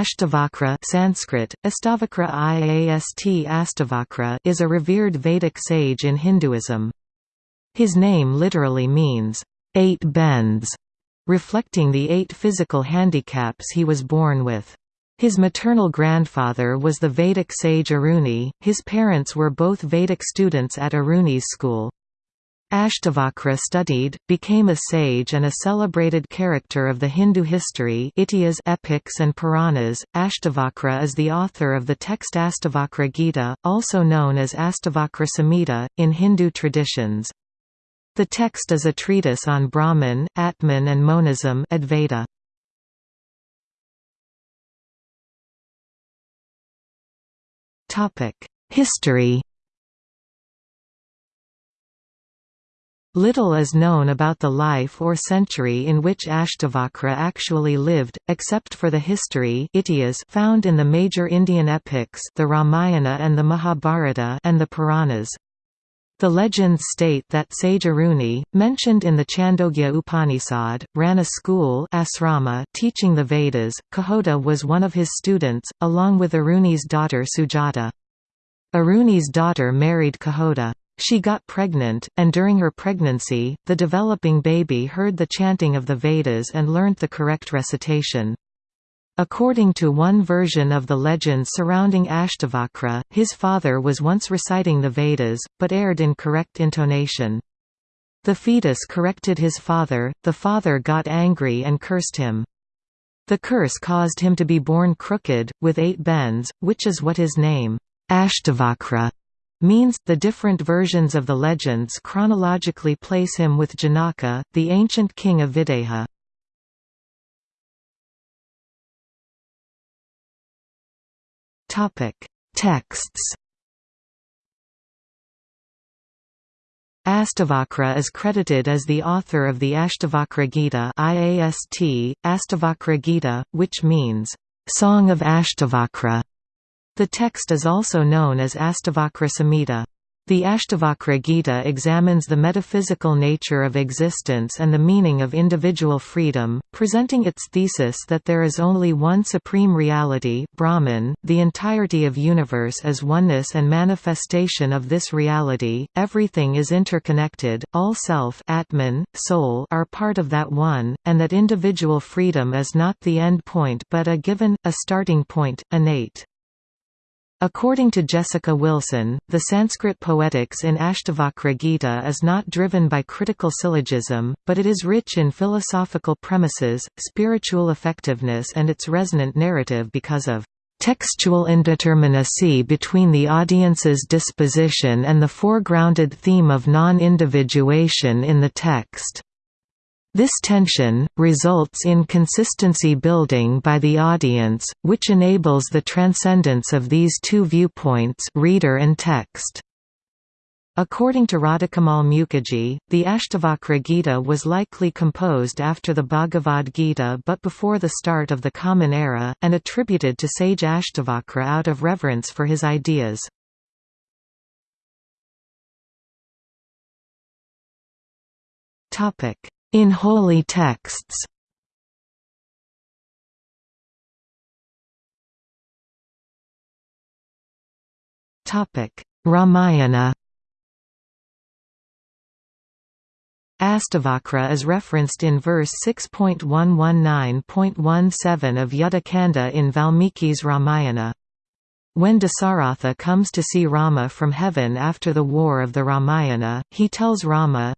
Ashtavakra Sanskrit, Astavakra Iast Astavakra is a revered Vedic sage in Hinduism. His name literally means, eight bends, reflecting the eight physical handicaps he was born with. His maternal grandfather was the Vedic sage Aruni, his parents were both Vedic students at Aruni's school. Ashtavakra studied, became a sage and a celebrated character of the Hindu history epics and Puranas. Ashtavakra is the author of the text Astavakra Gita, also known as Astavakra Samhita, in Hindu traditions. The text is a treatise on Brahman, Atman and monism Advaita. History Little is known about the life or century in which Ashtavakra actually lived, except for the history found in the major Indian epics the Ramayana and the Mahabharata and the Puranas. The legends state that sage Aruni, mentioned in the Chandogya Upanishad, ran a school asrama teaching the Vedas. Kahota was one of his students, along with Aruni's daughter Sujata. Aruni's daughter married Kahota. She got pregnant, and during her pregnancy, the developing baby heard the chanting of the Vedas and learnt the correct recitation. According to one version of the legends surrounding Ashtavakra, his father was once reciting the Vedas, but erred in correct intonation. The fetus corrected his father, the father got angry and cursed him. The curse caused him to be born crooked, with eight bends, which is what his name, Ashtavakra, means. The different versions of the legends chronologically place him with Janaka, the ancient king of Videha. Topic: Texts. Astavakra is credited as the author of the Ashtavakra Gita IAST, Astavakra Gita, which means, "...song of Ashtavakra". The text is also known as Astavakra. The Ashtavakra Gita examines the metaphysical nature of existence and the meaning of individual freedom, presenting its thesis that there is only one supreme reality Brahman, the entirety of universe is oneness and manifestation of this reality, everything is interconnected, all self Atman, soul are part of that one, and that individual freedom is not the end point but a given, a starting point, innate. According to Jessica Wilson, the Sanskrit poetics in Ashtavakra Gita is not driven by critical syllogism, but it is rich in philosophical premises, spiritual effectiveness and its resonant narrative because of textual indeterminacy between the audience's disposition and the foregrounded theme of non-individuation in the text. This tension, results in consistency building by the audience, which enables the transcendence of these two viewpoints reader and text. According to Radhakamal Mukherjee, the Ashtavakra Gita was likely composed after the Bhagavad Gita but before the start of the Common Era, and attributed to sage Ashtavakra out of reverence for his ideas. Topic in holy texts Topic: Ramayana Astavakra is referenced in verse 6.119.17 of Yuddhakanda in Valmiki's Ramayana. When Dasaratha comes to see Rama from heaven after the war of the Ramayana, he tells Rama,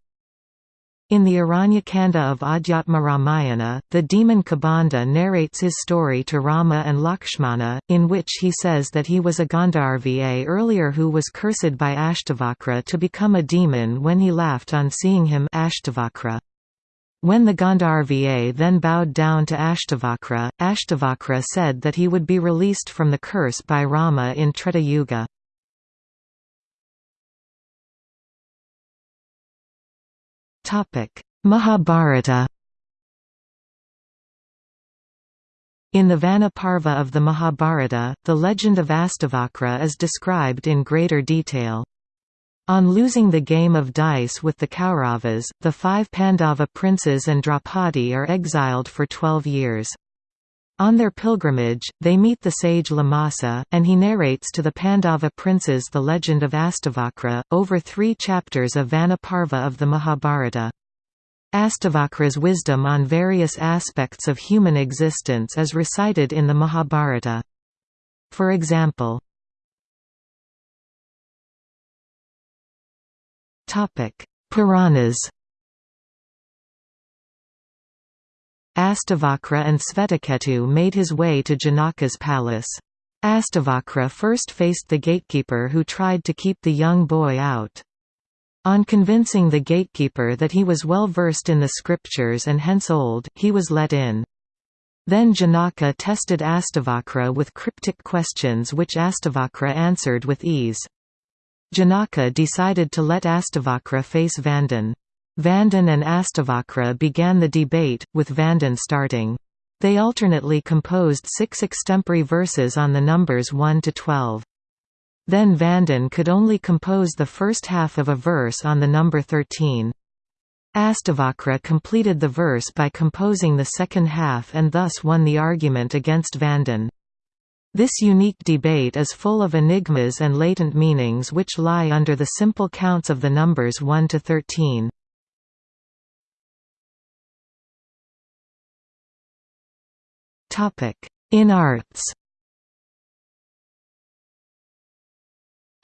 in the Aranyakanda of Adhyatma Ramayana, the demon Kabandha narrates his story to Rama and Lakshmana, in which he says that he was a Gandharva earlier who was cursed by Ashtavakra to become a demon when he laughed on seeing him Ashtavakra. When the Gandharva then bowed down to Ashtavakra, Ashtavakra said that he would be released from the curse by Rama in Treta Yuga. Mahabharata In the Vana Parva of the Mahabharata, the legend of Astavakra is described in greater detail. On losing the game of dice with the Kauravas, the five Pandava princes and Draupadi are exiled for twelve years. On their pilgrimage, they meet the sage Lamasa, and he narrates to the Pandava princes the legend of Astavakra, over three chapters of Vana Parva of the Mahabharata. Astavakra's wisdom on various aspects of human existence is recited in the Mahabharata. For example, Puranas Astavakra and Svetaketu made his way to Janaka's palace. Astavakra first faced the gatekeeper who tried to keep the young boy out. On convincing the gatekeeper that he was well versed in the scriptures and hence old, he was let in. Then Janaka tested Astavakra with cryptic questions which Astavakra answered with ease. Janaka decided to let Astavakra face Vandan. Vandan and Astavakra began the debate, with Vandan starting. They alternately composed six extempore verses on the numbers 1 to 12. Then Vandan could only compose the first half of a verse on the number 13. Astavakra completed the verse by composing the second half and thus won the argument against Vandan. This unique debate is full of enigmas and latent meanings which lie under the simple counts of the numbers 1 to 13. In arts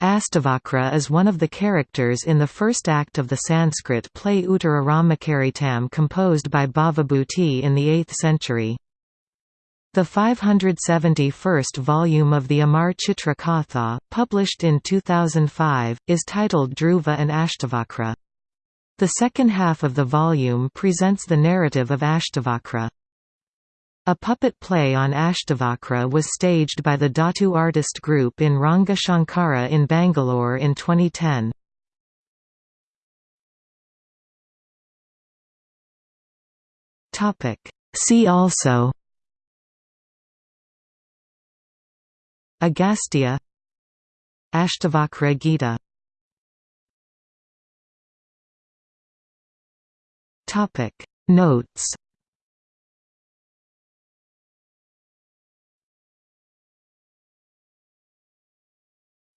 Astavakra is one of the characters in the first act of the Sanskrit play Uttara Ramacharitam composed by Bhavabhuti in the 8th century. The 571st volume of the Amar Chitra Katha, published in 2005, is titled Dhruva and Ashtavakra. The second half of the volume presents the narrative of Ashtavakra. A puppet play on Ashtavakra was staged by the Dhatu artist group in Ranga Shankara in Bangalore in 2010. See also Agastya Ashtavakra Gita Notes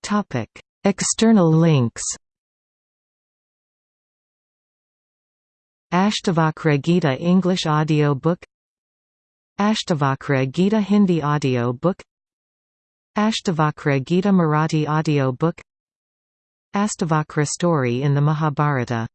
Topic: External links. Ashtavakra Gita English audio book Ashtavakra Gita Hindi audio book Ashtavakra Gita Marathi audio book Astavakra story in the Mahabharata